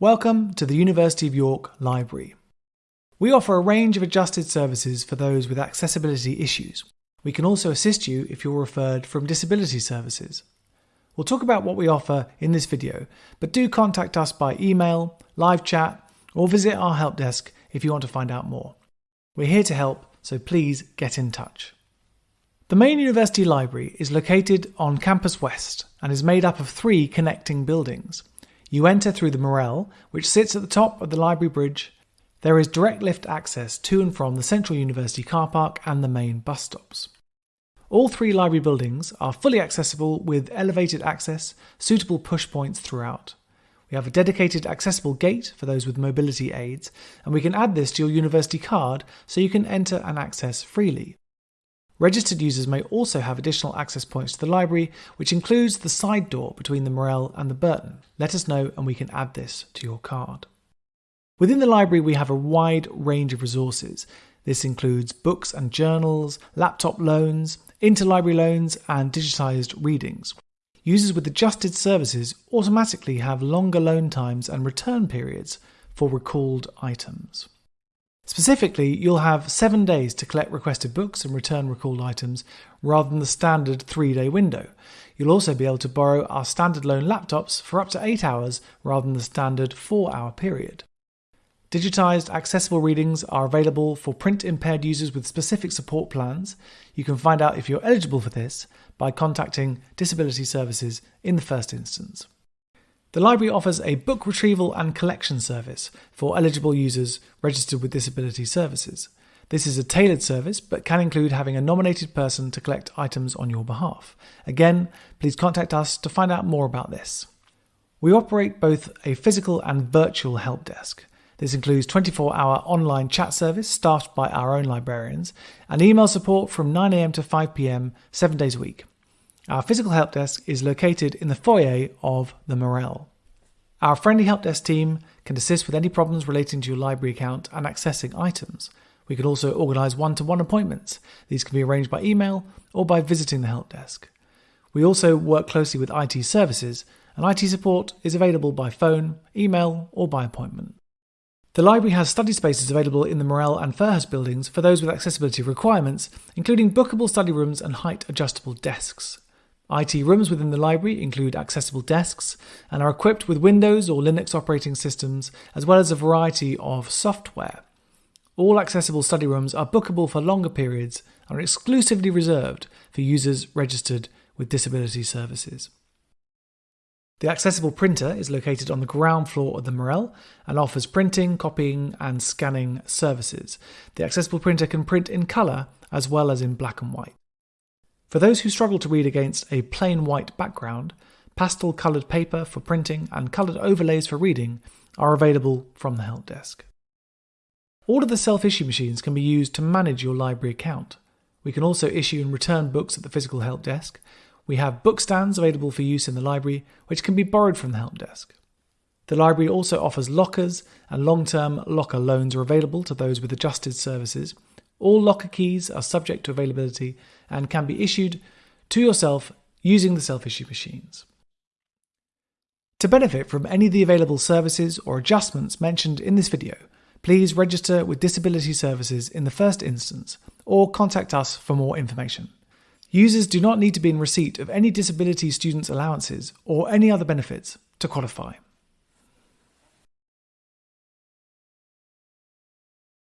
Welcome to the University of York Library. We offer a range of adjusted services for those with accessibility issues. We can also assist you if you're referred from disability services. We'll talk about what we offer in this video, but do contact us by email, live chat, or visit our help desk if you want to find out more. We're here to help, so please get in touch. The main university library is located on Campus West and is made up of three connecting buildings. You enter through the Morrell, which sits at the top of the library bridge. There is direct lift access to and from the Central University car park and the main bus stops. All three library buildings are fully accessible with elevated access, suitable push points throughout. We have a dedicated accessible gate for those with mobility aids, and we can add this to your university card so you can enter and access freely. Registered users may also have additional access points to the library, which includes the side door between the Morrell and the Burton. Let us know and we can add this to your card. Within the library, we have a wide range of resources. This includes books and journals, laptop loans, interlibrary loans, and digitised readings. Users with adjusted services automatically have longer loan times and return periods for recalled items. Specifically, you'll have seven days to collect requested books and return recalled items rather than the standard three day window. You'll also be able to borrow our standard loan laptops for up to eight hours rather than the standard four hour period. Digitised accessible readings are available for print impaired users with specific support plans. You can find out if you're eligible for this by contacting Disability Services in the first instance. The library offers a book retrieval and collection service for eligible users registered with disability services. This is a tailored service but can include having a nominated person to collect items on your behalf. Again, please contact us to find out more about this. We operate both a physical and virtual help desk. This includes 24 hour online chat service staffed by our own librarians and email support from 9am to 5pm, seven days a week. Our physical help desk is located in the foyer of the Morrell. Our friendly help desk team can assist with any problems relating to your library account and accessing items. We can also organise one to one appointments. These can be arranged by email or by visiting the help desk. We also work closely with IT services, and IT support is available by phone, email, or by appointment. The library has study spaces available in the Morrell and Fairhurst buildings for those with accessibility requirements, including bookable study rooms and height adjustable desks. IT rooms within the library include accessible desks and are equipped with Windows or Linux operating systems, as well as a variety of software. All accessible study rooms are bookable for longer periods and are exclusively reserved for users registered with disability services. The accessible printer is located on the ground floor of the Morrell and offers printing, copying, and scanning services. The accessible printer can print in colour as well as in black and white. For those who struggle to read against a plain white background, pastel coloured paper for printing and coloured overlays for reading are available from the help desk. All of the self issue machines can be used to manage your library account. We can also issue and return books at the physical help desk. We have book stands available for use in the library, which can be borrowed from the help desk. The library also offers lockers, and long term locker loans are available to those with adjusted services, all locker keys are subject to availability and can be issued to yourself using the self issue machines. To benefit from any of the available services or adjustments mentioned in this video, please register with Disability Services in the first instance or contact us for more information. Users do not need to be in receipt of any disability students' allowances or any other benefits to qualify.